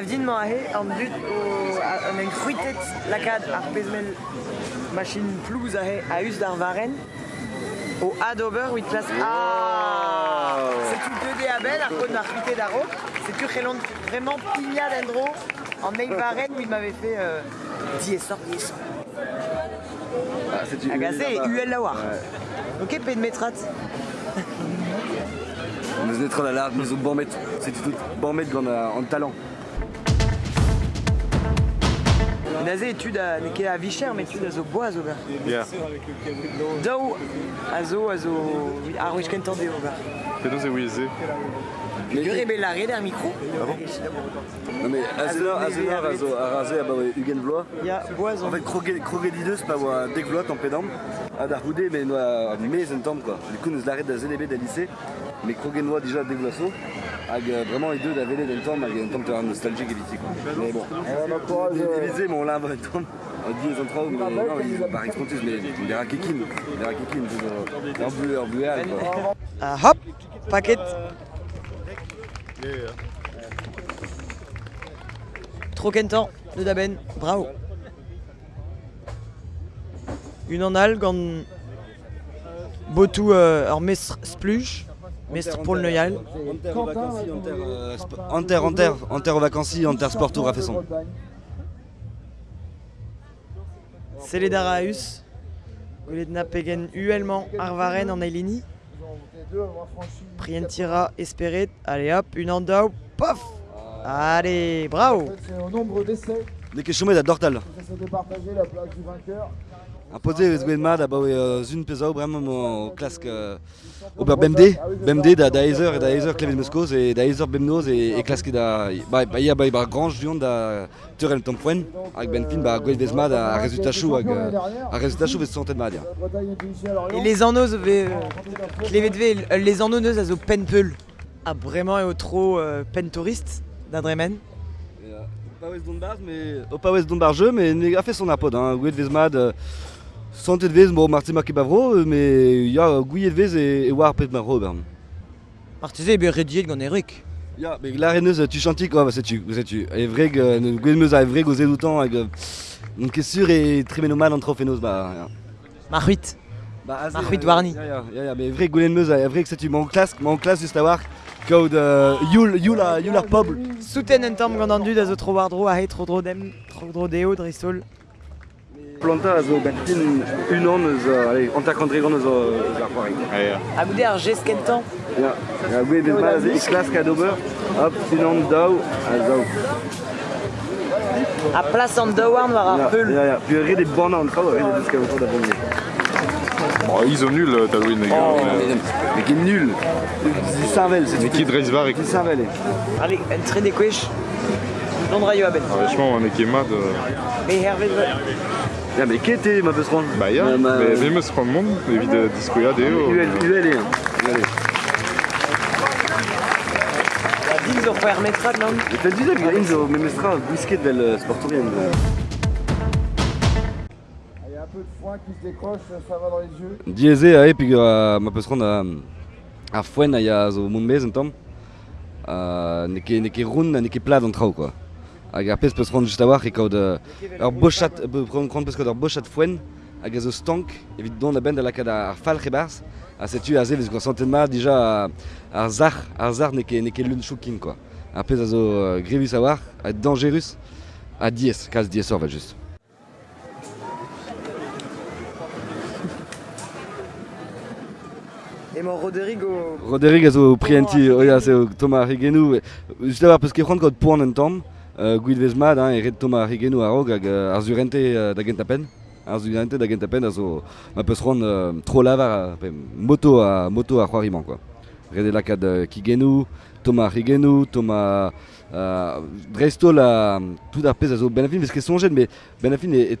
din ma ahe an dud o an en c'hruitet lakad ar pezmel machine plouz ahe a us d'ar varen o ad ober wit plas C'est tout deux dé abel ar kon ar c'hruitet d'aro. C'est tu c'helon vraiment pigna d'endro en neil varen où il m'avait fait euh, diesor diesor Ah, agazé UL la war ok pe de metrat Nous nous sommes bon. C'est tout bon mettre en, en talent. Nazé étude à neke a vicher mais étude à zo bois zo. Dao a zo a zo ar wich ken tande ober Penaos e. Le rebellare der micro Non mais Azenar, Azenar, Azo, ah ouais, Hugen Vlois. Ya bois En fait, Kroge Dideus, c'est pas moi, dès que Vlois, en mais nous, à mai, c'est temps quoi. Du coup, nous l'arrêtons à ZDB de lycée, mais Kroge Noir déjà avec euh, vraiment les deux d'Avelé d'un temps, avec un temps de nostalgique et vite quoi. Mais bon, Élysée, mais on l'a un vrai temps. On dit les entrailles, mais non, il par expontus, mais des rakekines, des rakekines, un bleu, un bleu, quoi. Ah, hop paquet Trop kentan de Daben bravo Une en algue en Botou euh, alors mestre mestre pour le Noyal Enter aux vacances, Enter, euh, sp- Enter, Enter, Enter aux vacances, Enter Sport Tour a fait son. Celedaraeus Goledna Pegen Uellement Arvaren en Ailini Prientira Esperet Allez hop une andao Pof Allez bravo. C'est au nombre d'essais Dès que Choumet à Dortal. ça de partager la place du vainqueur. Bah pesao vraiment au clasque euh, au ber BMD, BMD da da Heiser et da Heiser da Heiser Bemnoz et et clasque da bah bah il y a bah bah da Tompoen bah a a de. Et les annos euh, les annoneuses à zo penpeul Ah vraiment et au trop euh, pen West Donbar mais West Donbar jeu mais il a fait son apod hein Gwed Vesmad centaine de Vez bon Martin Makibavro mais il y a Gouillet Vez et et War Pet Maro ben. Martizé be rediet gant Eric Ja, mais la reneuse tu chantis quoi, c'est tu, c'est tu. Et vrai que nous gouemeuse a vrai gozé doutan avec donc est sûr et très ménomal entre fénos bah. Marhuit Bah azé, Marhuit euh, Warni. Ja, ja ja, mais vrai gouemeuse a vrai que c'est tu mon classe, mon classe juste à voir code euh, Yul Yul a Yul a pub. Souten en tamm gant an dud a zo tro a he tro dro dem tro dro deo dristol Planta a zo bentin une an nous allez. Ah, yeah. A goude ar gest kentan des mal des classe cadober. Hop, sinon dao, a dao. A an daouarn war ar peul puis ré des escalations d'abonner. Bon, ils ont nul, euh, Tadwin, les gars. Oh, mais- mais, mais qui est nul. C'est Saint-Vel, c'est Mais qui et Saint-Vel. Allez, en tre de kwech Londra a ben Ah, Vachement, on est Kemad. Me hervet Ja, mais qui était ma Bah, ja. Euh, ma- Mais vi måste från mån. Vi vid discoja det. och- UL, UL est un. UL. La dix zo permettra non? Inzo, mais mestra, whisky de le peu de foin qui se décroche, ça va dans les yeux. Et puis euh, ma petite ronde à Fuen, il y a zo. Euh, quoi. Pez peus ronde just a war, e euh, hag a stank, a bend a lakad ar fal c'hebars, a setu a ze vez gwa santen ma déjà ar zar, ar zar choukin quoi. Pez a zo euh, a a dangerus, a just. Emo Rodrigo. Rodrigo zo prienti, oia oh, zo Thomas Rigenu. Euh, juste là parce que quand quand pour un temps, euh, Guil Vesmad hein, Thomas Rigenu a rog euh, arzurente euh, da gentapen. Arzurente da gentapen ma peut se rendre trop lava moto à moto à Roiriman quoi. Rede la kad Kigenu, Thomas Rigenu, Thomas euh, Dresto la tout d'arpès azo Benafin parce que son jeune mais Benafin est, est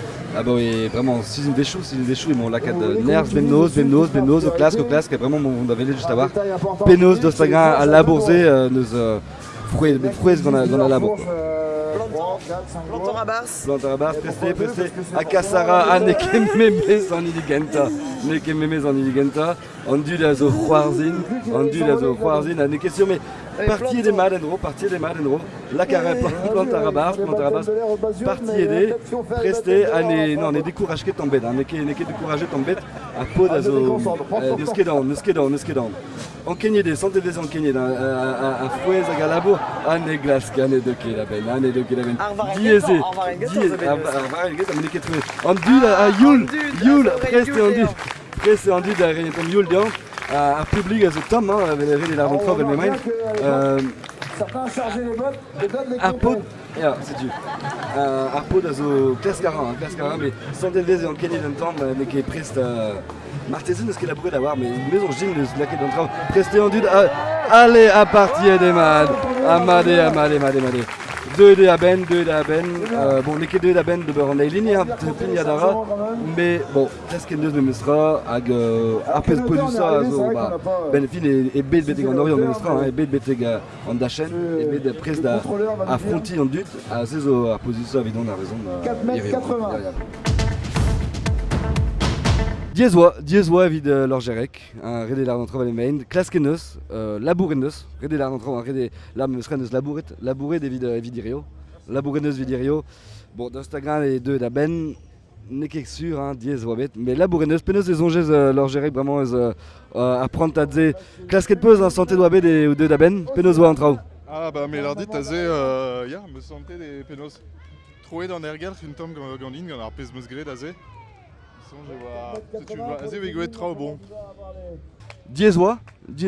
Ah bah oui, vraiment, si une des choux, si une des choux, ils m'ont la carte de nerfs, classe, au classe, qui est vraiment mon on avait juste à voir. Penos, d'Ostagra, à labourzer, euh, nous, euh, fruits, des fruits qu'on a, qu'on a labor. Planton à Bars. Plantarabas, Presté, Presté, Akasara, Aneke Memes en Iligenta, Neke Memes en Iligenta, Andu da zo Huarzin, Andu da zo Huarzin, sur mais partie des Madenro, partie des Madenro, la carré Plantarabas, Plantarabas, partie des Presté, Ane, non, on est découragé de tomber, Neke, Neke découragé de tomber, à peau da zo, Nuskedon, Nuskedon, Nuskedon. En Kenya des santé des en Kenya, à Fouez, à Galabo, Ane Glask, Ane de Kilaben, Ane de Kilaben. Arvarenget, Dieze, Arvarenget, Dieze, Arvarenget. Arvarenget, am neket trouvé. An dud a Yul, Yul. Preste an dud a renet an Yul dian. Ar publik a zo tom, hein, règles d'argent trop, mais même. Euh, Certains chargeaient les bottes et donnent les pod, ja, c'est tu. Euh, ar pod a zo klask ar an, klask ar an, mais santé vez an kenny d'un temps, mais qui est preste euh, Martezen eus ket labouret d'avoir, mais maison jing eus laket d'an traoù. Preste an dud, a- allez, à partir des mad. Amade, amade, amade, amade. Deux de Aben, deux de Aben. Euh, bon, neket deux d'Aben de Beron Eilini, hein, pin Yadara. Mais bon, presque neus me mestra, hag arpez podusa, a zo, bah, ben fin e, e bet beteg an orion me mestra, hein, e bet beteg an dachen, e bet prest da a fronti an dut, a se zo ar podusa vidon a rezon. 4 mètres 80. Diezwa, Diezwa vid euh, lor jerek, un rede lar d'entre les main, klaske neus, euh, labouret neus, rede lar d'entre, un rede lar me mestra neus labouret, labouret vid euh, bon, d'Instagram les deux d'aben, n'est qu'est sûr, hein, Diezwa bet, mais labouret neus, peneus les ongez euh, vraiment, euh, euh, apprendre à dire, klaske peus, hein, santé doit bet et ou deux d'aben, peneus wa entrao. Ah bah mais l'ardi taze euh, ya me sentais des penos. Troué dans Ergal une tombe gandine gant ar pez meus gret aze. Sinon je vois. Tu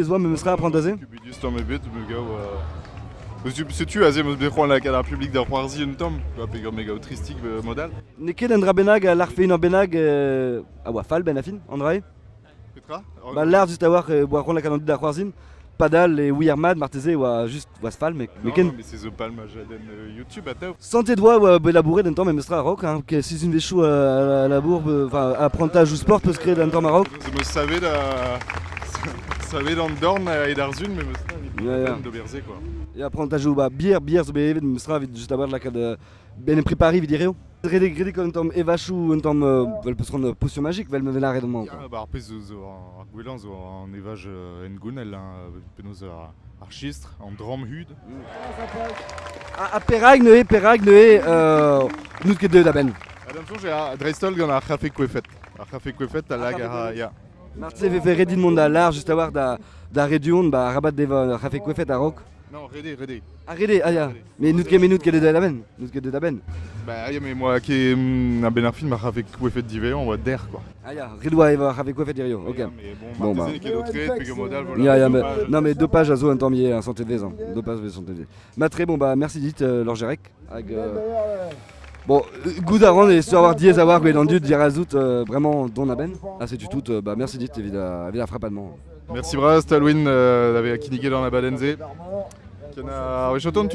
vois. Me apprendre. Tu bidus tom me gao euh Tu se tu aze meus bec'hoant la public un tom. Pe me tristik modal. Benag, en benag, fal Petra Bah l'art juste à voir boire la canonde Padal et Weirmad, Martezé ou à juste Wasfal, mais mais Non, ken non, mais c'est palm a jaden euh, YouTube à tao. santé doigt ou à labourer d'un temps mais mestra à rock hein, que si une des choux à, à la bourbe, euh, enfin apprentissage ou sport peut se créer d'un temps maroc. Je me savais da savais dans Dorn et d'Arzun mais me savais Ja, ja. de Berzé quoi. Ou bah bière bière zo bevet mestra vid juste à voir la cade ben préparé vidireo. Rede grede comme tom un temps euh, vel potion magique, vel. Ah, bah arpez zo zo ar gwelan zo an evaj euh, en gounel hein, penaos ar chistre an dram hud. À Perag ne Perag ne euh nous. Adam ar dreistol gant ar c'hafe kwefet. Ar c'hafe kwefet a lag ar ya. Martezé fait faire redin monde à l'art juste à voir da da rédion bah rabat deva kwefet à rock. Non, rede, rede. Arrêtez, ah ya. Mais nous mais nous que deux d'aben, nous que deux d'aben. Bah ya mais moi qui mm, a ben film ar c'hafe kwefet divé on va der quoi. Ah ya, Redwa Eva rafé kwefet dirio. OK. Ya, Mais Bon, bon, bah. Est. Ya ya mais non mais dopage à zo un temps mieux, un santé de ans. Dopage de santé de. Ma très bon bah merci dit euh, Lorgerec euh, Bon, euh, goût avant et sur avoir diez avoir dans du dire azout euh, vraiment don aben. Ah c'est du tout bah merci dit évidemment évidemment frappadement. Merci bras Stalwin euh, kinniqué dans la badenze. Ken a wechoton